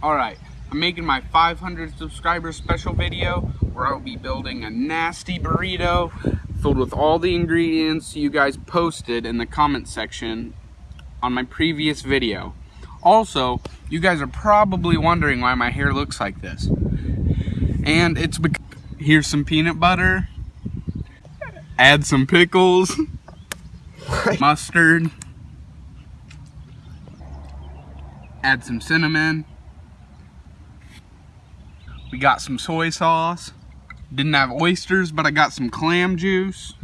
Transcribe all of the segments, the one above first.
Alright, I'm making my 500 subscriber special video where I'll be building a nasty burrito filled with all the ingredients you guys posted in the comment section on my previous video. Also, you guys are probably wondering why my hair looks like this. And it's because, here's some peanut butter, add some pickles, mustard, add some cinnamon, we got some soy sauce. Didn't have oysters, but I got some clam juice.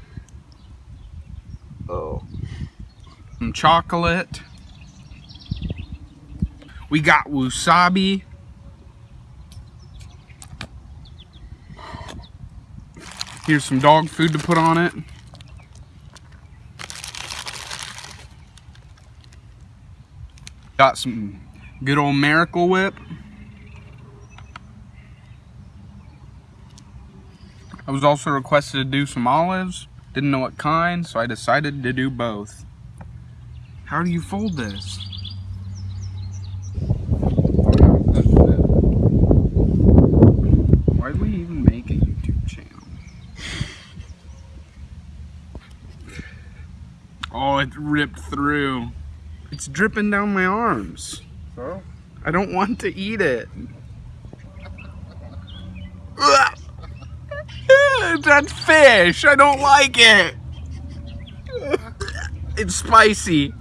Oh. Some chocolate. We got wasabi. Here's some dog food to put on it. Got some good old Miracle Whip. I was also requested to do some olives. Didn't know what kind, so I decided to do both. How do you fold this? Why do we even make a YouTube channel? Oh, it ripped through. It's dripping down my arms. Huh? I don't want to eat it. Ugh. That's fish. I don't like it. It's spicy.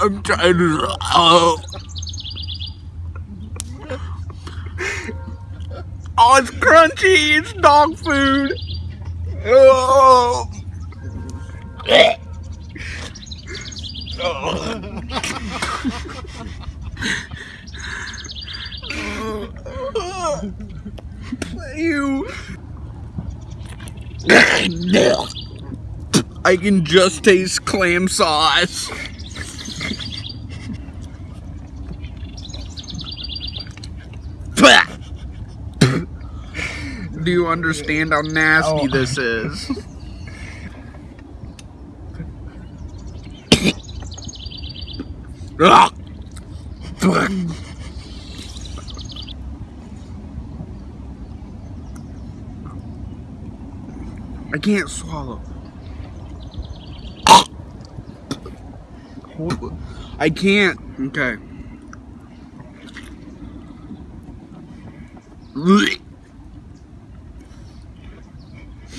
I'm trying to. Oh. Oh, it's crunchy. It's dog food. Oh. You. I can just taste clam sauce. Do you understand how nasty Oh. this is? I can't swallow. I can't. Okay. Ah.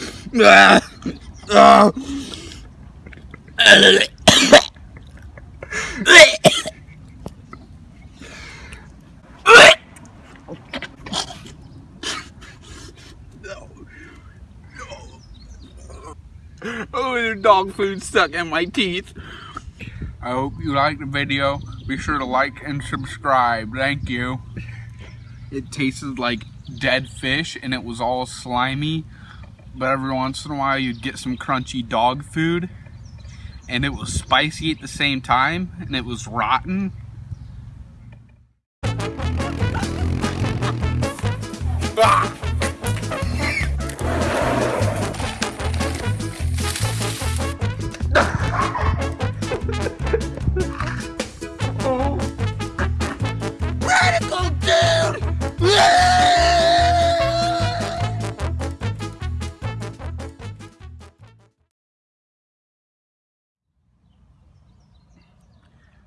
Ah. Oh, dog food stuck in my teeth. I hope you liked the video. Be sure to like and subscribe. Thank you. It tasted like dead fish and it was all slimy. But every once in a while you'd get some crunchy dog food. And it was spicy at the same time. And it was rotten. Ah!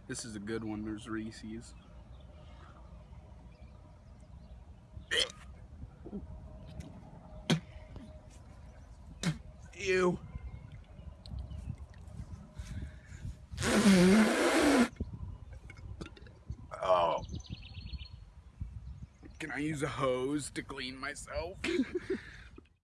This is a good one. There's Reese's. Ew. Oh. Can I use a hose to clean myself?